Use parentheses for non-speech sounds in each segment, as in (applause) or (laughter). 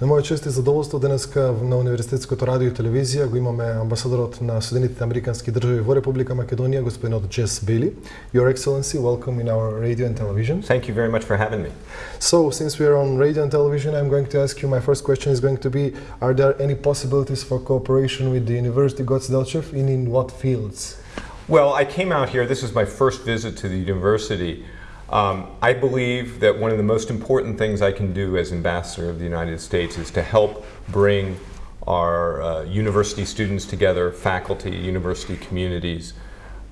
За моје чест и задоволство денеска на Универзитетското радио и телевизија го имаме амбасадорот на Соединетите Американски држави во Република Македонија, господинот Джес Бейли. Your Excellency, welcome in our radio and television. Thank you very much for having me. So, since we are on radio and television, I'm going to ask you, my first question is going to be, are there any possibilities for cooperation with the University Goce Delchev and in what fields? Well, I came out here, this is my first visit to the university, um, I believe that one of the most important things I can do as ambassador of the United States is to help bring our uh, university students together, faculty, university communities,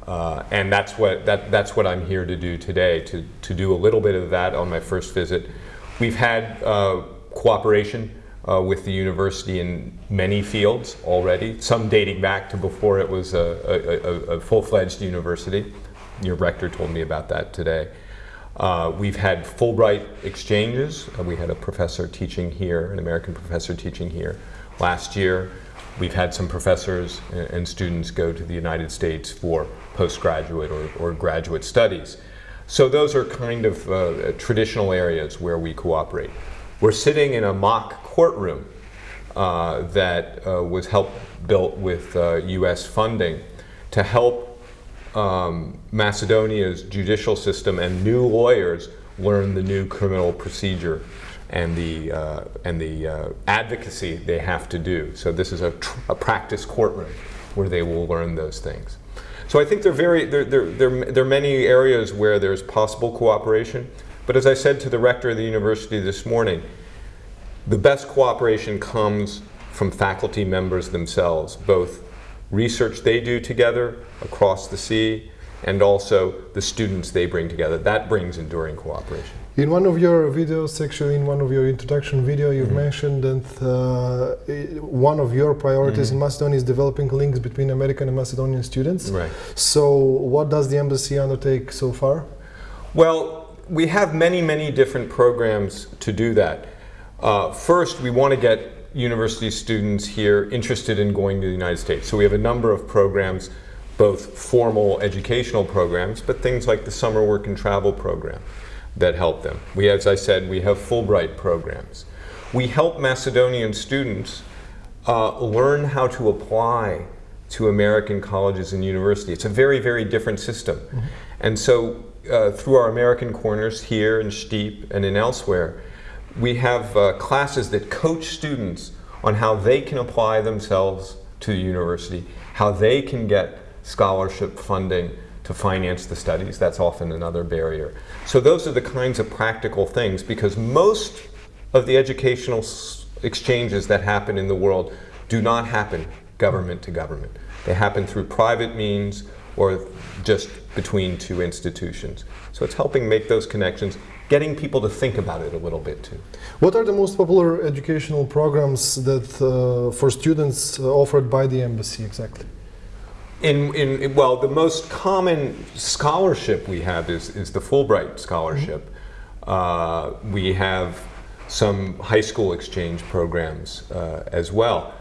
uh, and that's what, that, that's what I'm here to do today, to, to do a little bit of that on my first visit. We've had uh, cooperation uh, with the university in many fields already, some dating back to before it was a, a, a full-fledged university. Your rector told me about that today. Uh, we've had Fulbright exchanges. Uh, we had a professor teaching here, an American professor teaching here last year. We've had some professors and students go to the United States for postgraduate or, or graduate studies. So those are kind of uh, traditional areas where we cooperate. We're sitting in a mock courtroom uh, that uh, was helped built with U.S. Uh, funding to help um, Macedonia's judicial system and new lawyers learn the new criminal procedure and the, uh, and the uh, advocacy they have to do. So this is a, a, practice courtroom where they will learn those things. So I think there are, very, there, there, there, there are many areas where there's possible cooperation, but as I said to the rector of the university this morning, the best cooperation comes from faculty members themselves, both research they do together across the sea, and also the students they bring together. That brings enduring cooperation. In one of your videos, actually in one of your introduction video, you've mm -hmm. mentioned that uh, one of your priorities mm -hmm. in Macedonia is developing links between American and Macedonian students. Right. So what does the embassy undertake so far? Well, we have many, many different programs to do that. Uh, first, we want to get university students here interested in going to the United States. So we have a number of programs, both formal educational programs, but things like the summer work and travel program that help them. We, as I said, we have Fulbright programs. We help Macedonian students uh, learn how to apply to American colleges and universities. It's a very, very different system. Mm -hmm. And so uh, through our American corners here in Stip and in elsewhere, we have uh, classes that coach students on how they can apply themselves to the university, how they can get scholarship funding to finance the studies. That's often another barrier. So those are the kinds of practical things because most of the educational exchanges that happen in the world do not happen government to government. They happen through private means or just between two institutions. So it's helping make those connections getting people to think about it a little bit too. What are the most popular educational programs that uh, for students uh, offered by the embassy exactly? In, in, well, the most common scholarship we have is, is the Fulbright scholarship. Mm -hmm. uh, we have some high school exchange programs uh, as well.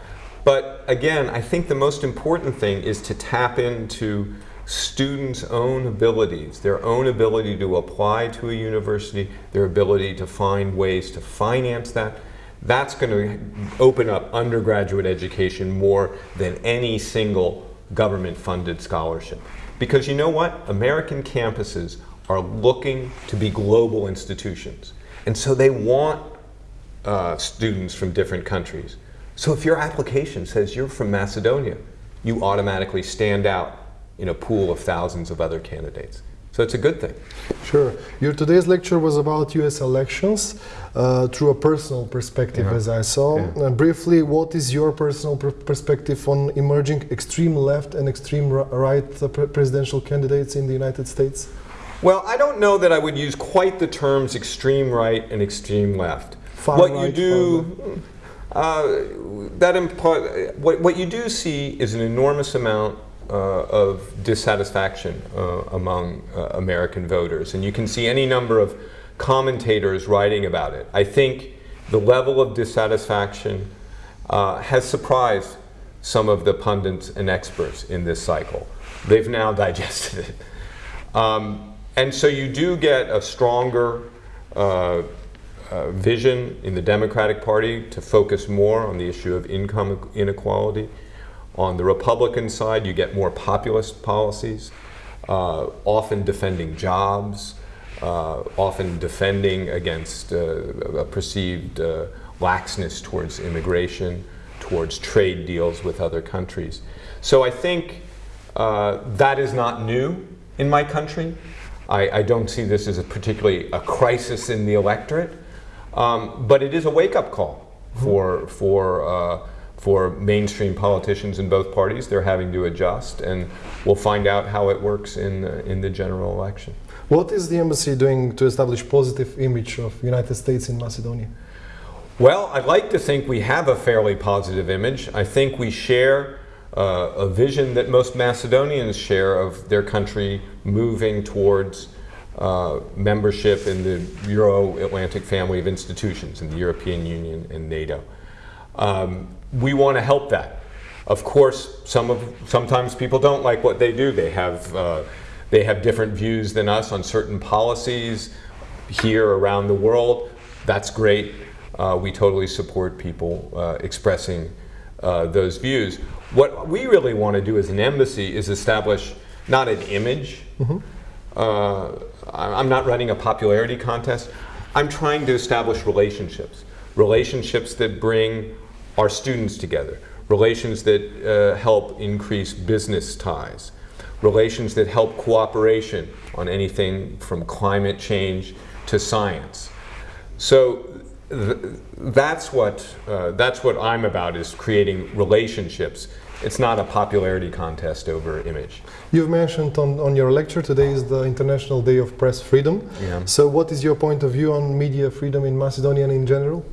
But again, I think the most important thing is to tap into students' own abilities, their own ability to apply to a university, their ability to find ways to finance that, that's going to open up undergraduate education more than any single government-funded scholarship. Because you know what? American campuses are looking to be global institutions. And so they want uh, students from different countries. So if your application says you're from Macedonia, you automatically stand out in a pool of thousands of other candidates. So it's a good thing. Sure. Your today's lecture was about U.S. elections uh, through a personal perspective, yeah. as I saw. Yeah. Uh, briefly, what is your personal perspective on emerging extreme left and extreme right uh, pre presidential candidates in the United States? Well, I don't know that I would use quite the terms extreme right and extreme left. Far what right, you do, uh, that what, what you do see is an enormous amount uh, of dissatisfaction uh, among uh, American voters. And you can see any number of commentators writing about it. I think the level of dissatisfaction uh, has surprised some of the pundits and experts in this cycle. They've now (laughs) digested it. Um, and so you do get a stronger uh, uh, vision in the Democratic Party to focus more on the issue of income inequality. On the Republican side, you get more populist policies, uh, often defending jobs, uh, often defending against uh, a perceived uh, laxness towards immigration, towards trade deals with other countries. So I think uh, that is not new in my country. I, I, don't see this as a particularly a crisis in the electorate, um, but it is a wake-up call for, for, uh, for mainstream politicians in both parties. They're having to adjust, and we'll find out how it works in the, in the general election. What is the embassy doing to establish positive image of United States in Macedonia? Well, I'd like to think we have a fairly positive image. I think we share uh, a vision that most Macedonians share of their country moving towards uh, membership in the Euro-Atlantic family of institutions in the European Union and NATO. Um, we want to help that. Of course, some of, sometimes people don't like what they do. They have, uh, they have different views than us on certain policies here around the world. That's great. Uh, we totally support people uh, expressing uh, those views. What we really want to do as an embassy is establish not an image. Mm -hmm. I'm not running a popularity contest. I'm trying to establish relationships. Relationships that bring our students together. Relations that uh, help increase business ties. Relations that help cooperation on anything from climate change to science. So that's what uh, that's what I'm about is creating relationships. It's not a popularity contest over image. You've mentioned on, on your lecture today is the International Day of Press Freedom. Yeah. So what is your point of view on media freedom in Macedonia and in general?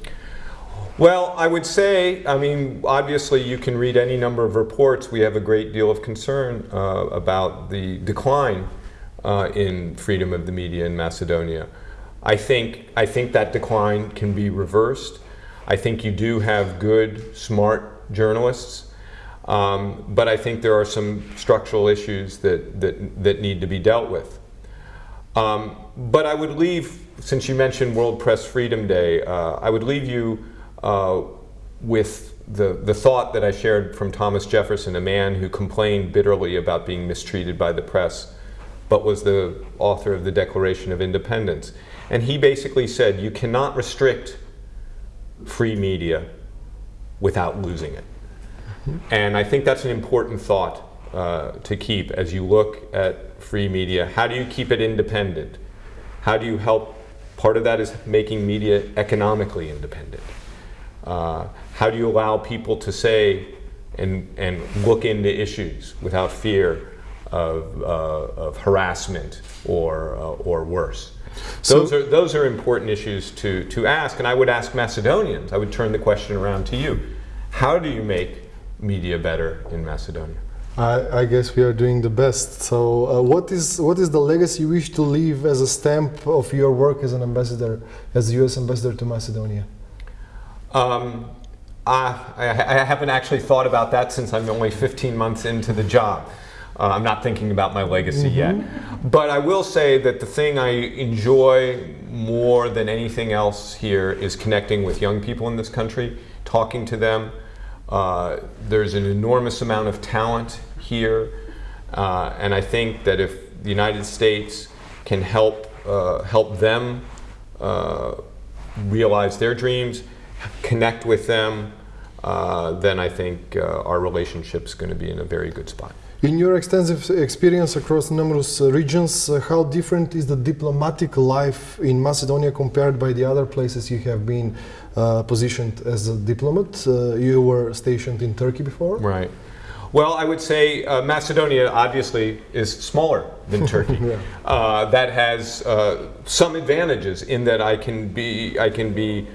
Well, I would say, I mean, obviously you can read any number of reports. We have a great deal of concern uh, about the decline uh, in freedom of the media in Macedonia. I think, I think that decline can be reversed. I think you do have good, smart journalists, um, but I think there are some structural issues that, that, that need to be dealt with. Um, but I would leave, since you mentioned World Press Freedom Day, uh, I would leave you uh, with the, the thought that I shared from Thomas Jefferson, a man who complained bitterly about being mistreated by the press, but was the author of the Declaration of Independence. And he basically said, you cannot restrict free media without losing it. And I think that's an important thought uh, to keep as you look at free media. How do you keep it independent? How do you help? Part of that is making media economically independent. Uh, how do you allow people to say and, and look into issues without fear of, uh, of harassment or, uh, or worse? So those are, those are important issues to, to ask, and I would ask Macedonians, I would turn the question around to you. How do you make media better in Macedonia? I, I guess we are doing the best. So uh, what, is, what is the legacy you wish to leave as a stamp of your work as an ambassador, as the US ambassador to Macedonia? Um, I, I haven't actually thought about that since I'm only 15 months into the job. Uh, I'm not thinking about my legacy mm -hmm. yet. But I will say that the thing I enjoy more than anything else here is connecting with young people in this country, talking to them. Uh, there's an enormous amount of talent here. Uh, and I think that if the United States can help, uh, help them uh, realize their dreams, connect with them, uh, then I think our relationship's going to be in a very good spot. In your extensive experience across numerous uh, regions, uh, how different is the diplomatic life in Macedonia compared by the other places you have been uh, positioned as a diplomat? Uh, you were stationed in Turkey before? Right. Well, I would say uh, Macedonia obviously is smaller than (laughs) Turkey. yeah. Uh, that has some advantages in that I can be, I can be,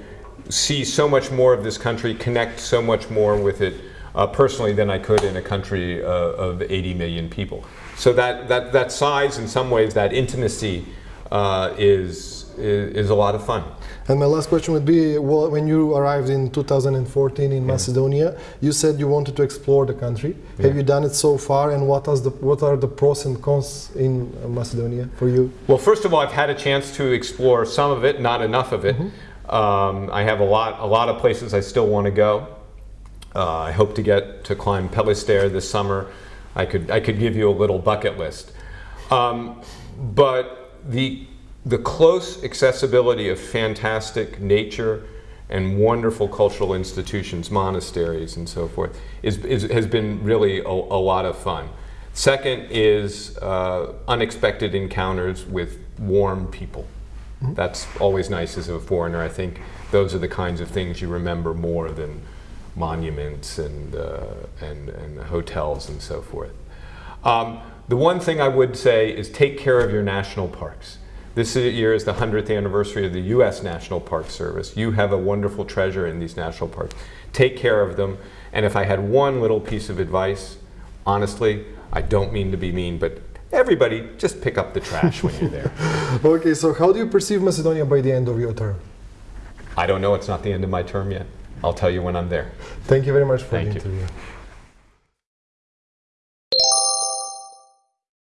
see so much more of this country, connect so much more with it uh, personally than I could in a country uh, of 80 million people. So that, that, that size, in some ways, that intimacy uh, is, is, is, a lot of fun. And my last question would be, well, when you arrived in 2014 in yeah. Macedonia, you said you wanted to explore the country. Yeah. Have you done it so far, and what, the, what are the pros and cons in Macedonia for you? Well, first of all, I've had a chance to explore some of it, not enough of it. Mm -hmm. Um, I have a lot, a lot of places I still want to go. Uh, I hope to get to climb Pelister this summer. I could, I could give you a little bucket list. Um, but the, the close accessibility of fantastic nature and wonderful cultural institutions, monasteries and so forth, is, is, has been really a, a lot of fun. Second is uh, unexpected encounters with warm people. That's always nice as a foreigner. I think those are the kinds of things you remember more than monuments and, uh, and, and hotels and so forth. Um, the one thing I would say is take care of your national parks. This year is the 100th anniversary of the U.S. National Park Service. You have a wonderful treasure in these national parks. Take care of them. And if I had one little piece of advice, honestly, I don't mean to be mean, but everybody just pick up the trash when you're there. (laughs) okay, so how do you perceive Macedonia by the end of your term? I don't know, it's not the end of my term yet. I'll tell you when I'm there. Thank you very much for Thank the you. interview.